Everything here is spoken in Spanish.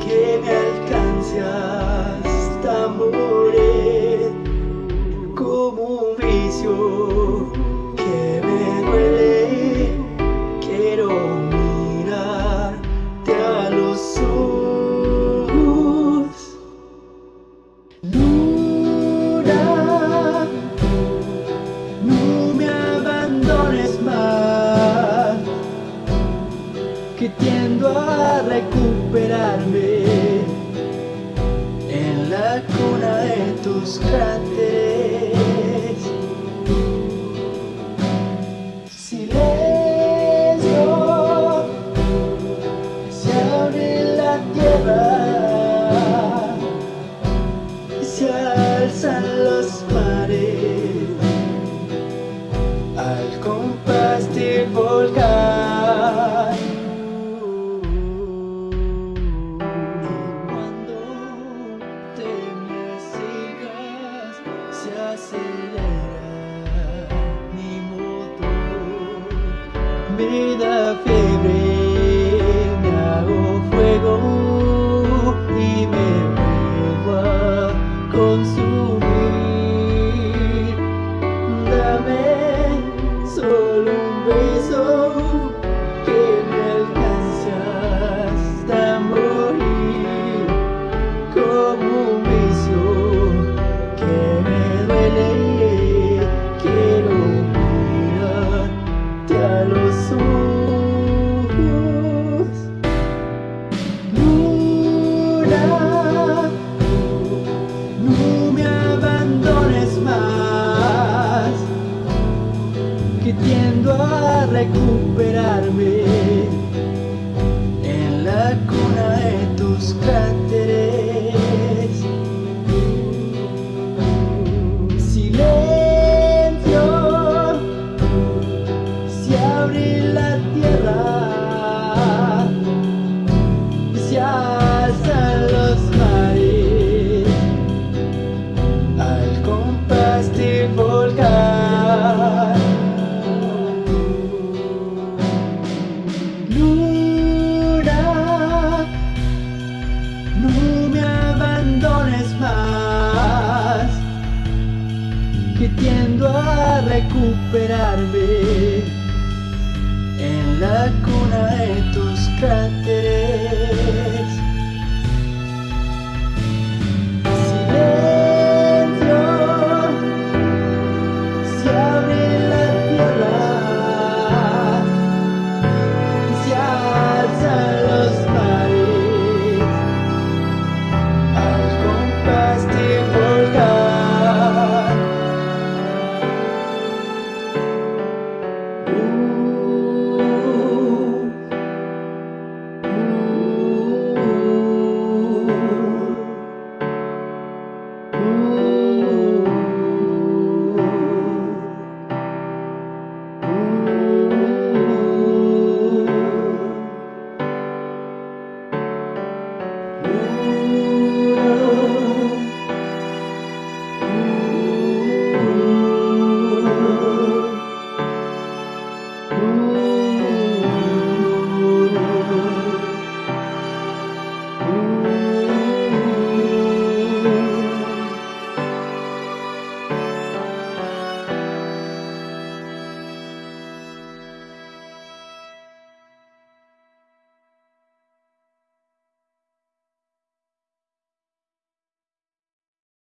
Que me alcanza hasta morir como un vicio que me duele. Quiero mirarte a los ojos. Luna no me abandones más que tienes recuperarme En la cuna de tus cráteres. Silencio Se abre la tierra Me da fiebre, me hago fuego y me vuelvo a consumir. Que a recuperarme En la cuna de tus cráteres. Silencio Se abre la tierra que tiendo a recuperarme en la cuna de tus cráteres.